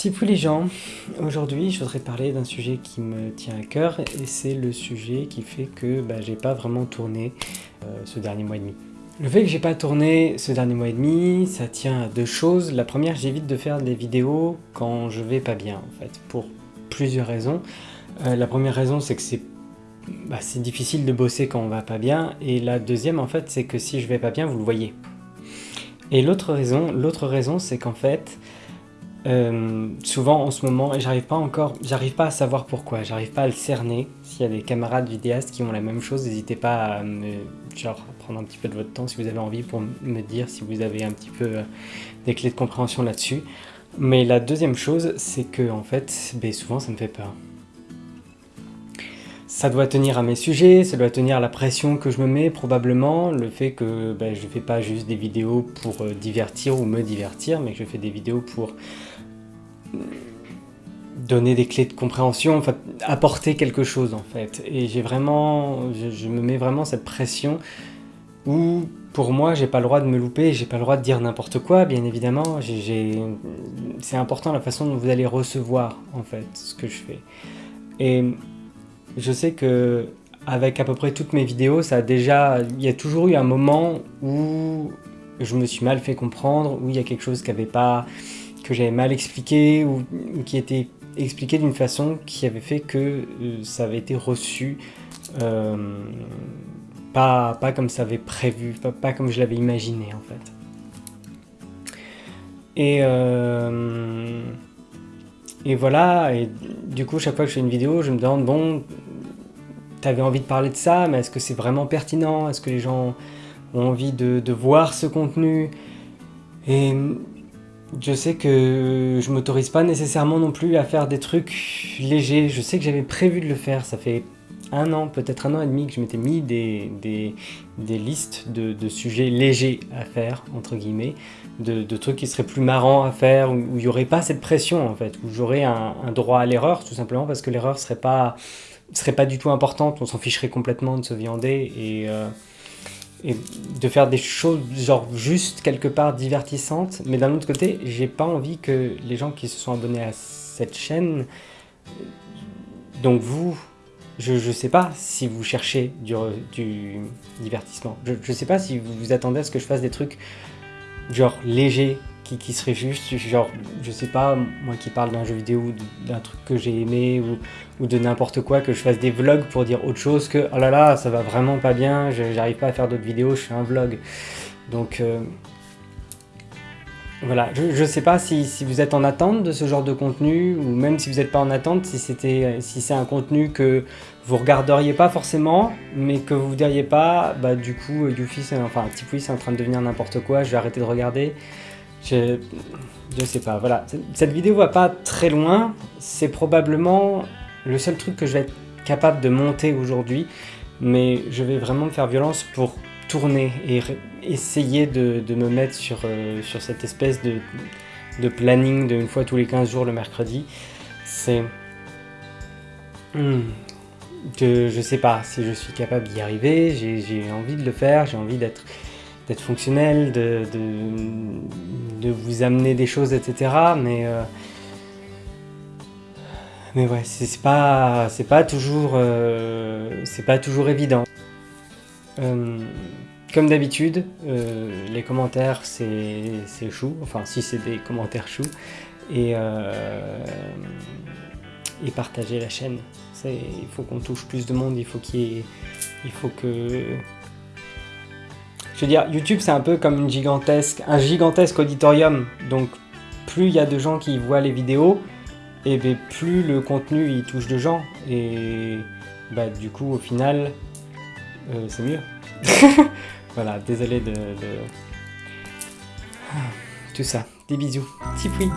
Tipou les gens, aujourd'hui je voudrais parler d'un sujet qui me tient à cœur et c'est le sujet qui fait que bah, j'ai pas vraiment tourné euh, ce dernier mois et demi. Le fait que j'ai pas tourné ce dernier mois et demi, ça tient à deux choses. La première, j'évite de faire des vidéos quand je vais pas bien en fait, pour plusieurs raisons. Euh, la première raison c'est que c'est bah, difficile de bosser quand on va pas bien et la deuxième en fait c'est que si je vais pas bien vous le voyez. Et l'autre raison, l'autre raison c'est qu'en fait euh, souvent en ce moment, et j'arrive pas encore, j'arrive pas à savoir pourquoi, j'arrive pas à le cerner. S'il y a des camarades vidéastes qui ont la même chose, n'hésitez pas à genre, prendre un petit peu de votre temps si vous avez envie pour me dire si vous avez un petit peu euh, des clés de compréhension là-dessus. Mais la deuxième chose, c'est que en fait, ben, souvent ça me fait peur. Ça doit tenir à mes sujets, ça doit tenir à la pression que je me mets probablement, le fait que ben, je ne fais pas juste des vidéos pour euh, divertir ou me divertir, mais que je fais des vidéos pour donner des clés de compréhension, enfin, apporter quelque chose en fait. Et j'ai vraiment, je, me mets vraiment cette pression où pour moi j'ai pas le droit de me louper, j'ai pas le droit de dire n'importe quoi, bien évidemment. C'est important la façon dont vous allez recevoir en fait ce que je fais. Je sais que avec à peu près toutes mes vidéos, ça a déjà, il y a toujours eu un moment où je me suis mal fait comprendre, où il y a quelque chose que j'avais mal expliqué ou, qui était expliqué d'une façon qui avait fait que euh, ça avait été reçu euh, pas, pas comme ça avait prévu, pas, comme je l'avais imaginé en fait. Et, euh, et voilà, et du coup chaque fois que je fais une vidéo, je me demande, bon, t'avais envie de parler de ça, mais est-ce que c'est vraiment pertinent? Est-ce que les gens ont envie de, de voir ce contenu? Et je sais que je m'autorise pas nécessairement non plus à faire des trucs légers. Je sais que j'avais prévu de le faire, ça fait un an, peut-être un an et demi que je m'étais mis des, des, listes de, sujets légers à faire, entre guillemets, de, trucs qui seraient plus marrants à faire, où il n'y aurait pas cette pression en fait, où j'aurais un, droit à l'erreur, tout simplement parce que l'erreur serait pas, serait pas du tout importante, on s'en ficherait complètement de se viander et... Euh, et de faire des choses genre juste quelque part divertissantes, mais d'un autre côté, j'ai pas envie que les gens qui se sont abonnés à cette chaîne, donc vous, je, je sais pas si vous cherchez du, du divertissement, je, je sais pas si vous vous attendez à ce que je fasse des trucs genre légers, qui, serait juste, genre, je sais pas, moi qui parle d'un jeu vidéo ou d'un truc que j'ai aimé ou, de n'importe quoi, que je fasse des vlogs pour dire autre chose que oh là là, ça va vraiment pas bien, j'arrive pas à faire d'autres vidéos, je fais un vlog. Donc euh, voilà, je, sais pas si, vous êtes en attente de ce genre de contenu ou même si vous n'êtes pas en attente, si c'était si c'est un contenu que vous regarderiez pas forcément, mais que vous diriez pas, bah du coup, Yuffie, enfin Tipoui c'est en train de devenir n'importe quoi, je vais arrêter de regarder. Je, je sais pas, voilà. Cette vidéo va pas très loin. C'est probablement le seul truc que je vais être capable de monter aujourd'hui. Mais je vais vraiment me faire violence pour tourner et essayer de, de me mettre sur, euh, sur cette espèce de, de planning de une fois tous les 15 jours le mercredi. C'est... Hmm, je, je sais pas si je suis capable d'y arriver, j'ai envie de le faire, j'ai envie d'être d'être fonctionnel, de, de, vous amener des choses, etc. Mais, euh, mais ouais, c'est pas, pas euh, pas toujours évident. Euh, comme d'habitude, les commentaires c'est chou, enfin si c'est des commentaires chou, et, et partager la chaîne. Il faut qu'on touche plus de monde, il faut qu'il il faut que je veux dire, YouTube c'est un peu comme une gigantesque, un gigantesque auditorium, donc plus il y a de gens qui voient les vidéos, et bien plus le contenu il touche de gens, et bah du coup au final, euh, c'est mieux. voilà, désolé de, de... Tout ça. Des bisous. Tipoui